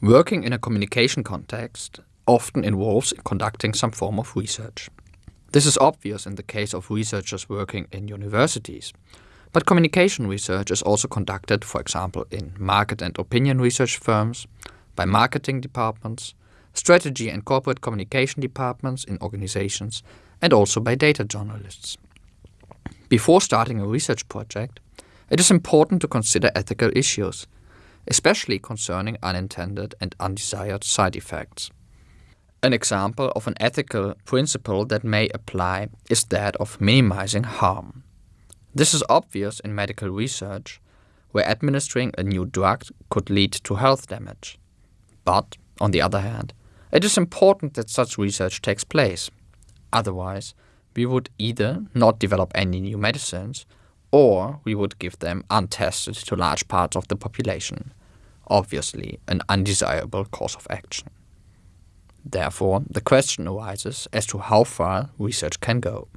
Working in a communication context often involves conducting some form of research. This is obvious in the case of researchers working in universities, but communication research is also conducted, for example, in market and opinion research firms, by marketing departments, strategy and corporate communication departments in organizations, and also by data journalists. Before starting a research project, it is important to consider ethical issues, especially concerning unintended and undesired side effects. An example of an ethical principle that may apply is that of minimizing harm. This is obvious in medical research, where administering a new drug could lead to health damage. But, on the other hand, it is important that such research takes place. Otherwise, we would either not develop any new medicines or we would give them untested to large parts of the population. Obviously, an undesirable course of action. Therefore, the question arises as to how far research can go.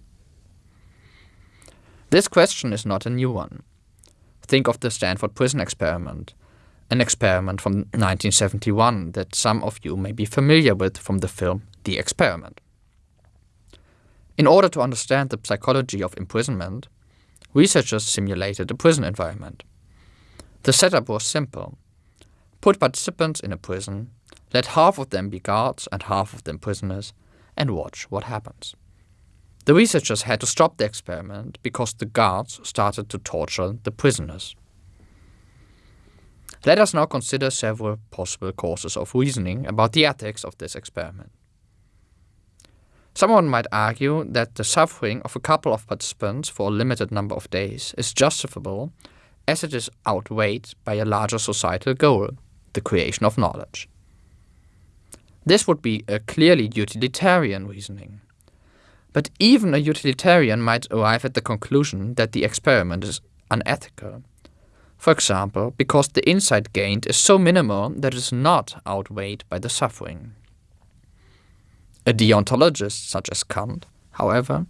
This question is not a new one. Think of the Stanford Prison Experiment, an experiment from 1971 that some of you may be familiar with from the film The Experiment. In order to understand the psychology of imprisonment, researchers simulated a prison environment. The setup was simple. Put participants in a prison, let half of them be guards and half of them prisoners, and watch what happens. The researchers had to stop the experiment because the guards started to torture the prisoners. Let us now consider several possible courses of reasoning about the ethics of this experiment. Someone might argue that the suffering of a couple of participants for a limited number of days is justifiable as it is outweighed by a larger societal goal, the creation of knowledge. This would be a clearly utilitarian reasoning. But even a utilitarian might arrive at the conclusion that the experiment is unethical. For example, because the insight gained is so minimal that it is not outweighed by the suffering. A deontologist such as Kant, however,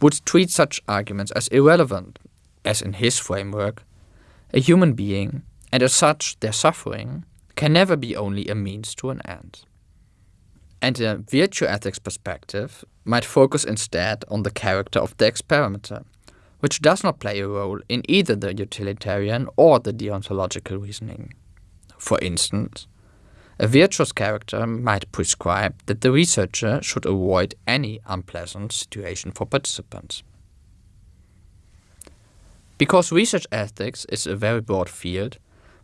would treat such arguments as irrelevant, as in his framework, a human being, and as such their suffering, can never be only a means to an end and a virtue ethics perspective might focus instead on the character of the experimenter, which does not play a role in either the utilitarian or the deontological reasoning. For instance, a virtuous character might prescribe that the researcher should avoid any unpleasant situation for participants. Because research ethics is a very broad field,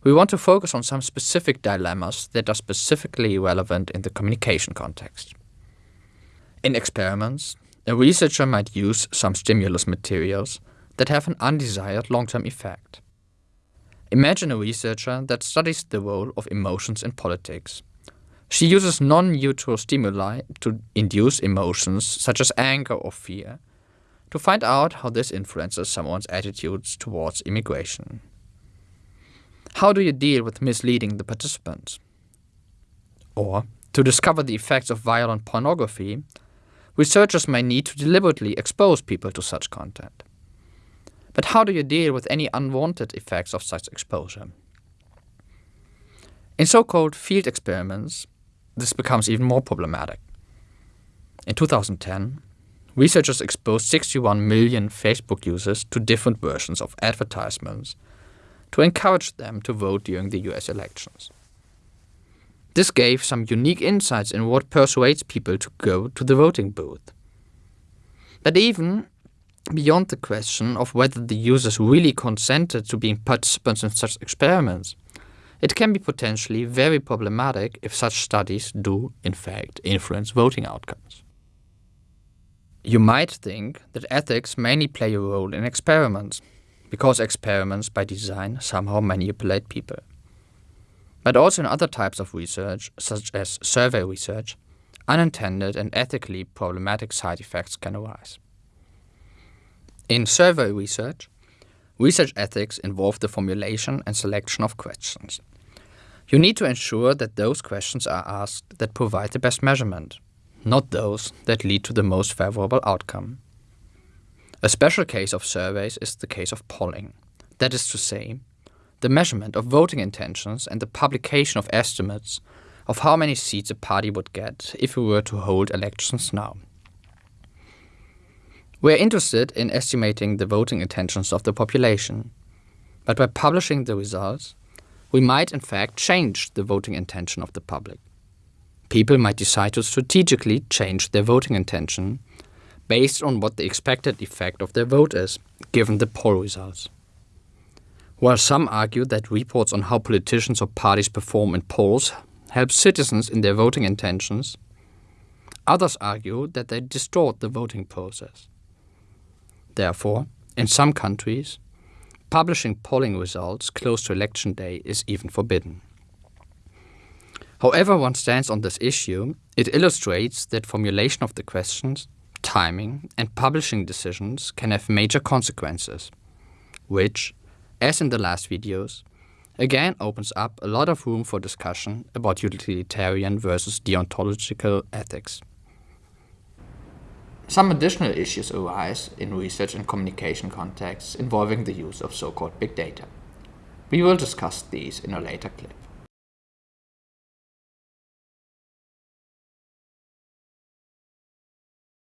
we want to focus on some specific dilemmas that are specifically relevant in the communication context. In experiments, a researcher might use some stimulus materials that have an undesired long-term effect. Imagine a researcher that studies the role of emotions in politics. She uses non-neutral stimuli to induce emotions such as anger or fear to find out how this influences someone's attitudes towards immigration. How do you deal with misleading the participants? Or, to discover the effects of violent pornography, researchers may need to deliberately expose people to such content. But how do you deal with any unwanted effects of such exposure? In so-called field experiments, this becomes even more problematic. In 2010, researchers exposed 61 million Facebook users to different versions of advertisements to encourage them to vote during the US elections. This gave some unique insights in what persuades people to go to the voting booth. But even beyond the question of whether the users really consented to being participants in such experiments, it can be potentially very problematic if such studies do, in fact, influence voting outcomes. You might think that ethics mainly play a role in experiments, because experiments by design somehow manipulate people. But also in other types of research, such as survey research, unintended and ethically problematic side effects can arise. In survey research, research ethics involve the formulation and selection of questions. You need to ensure that those questions are asked that provide the best measurement, not those that lead to the most favorable outcome. A special case of surveys is the case of polling. That is to say, the measurement of voting intentions and the publication of estimates of how many seats a party would get if we were to hold elections now. We are interested in estimating the voting intentions of the population, but by publishing the results, we might in fact change the voting intention of the public. People might decide to strategically change their voting intention based on what the expected effect of their vote is, given the poll results. While some argue that reports on how politicians or parties perform in polls help citizens in their voting intentions, others argue that they distort the voting process. Therefore, in some countries, publishing polling results close to election day is even forbidden. However one stands on this issue, it illustrates that formulation of the questions, timing and publishing decisions can have major consequences, which, as in the last videos, again opens up a lot of room for discussion about utilitarian versus deontological ethics. Some additional issues arise in research and communication contexts involving the use of so-called big data. We will discuss these in a later clip.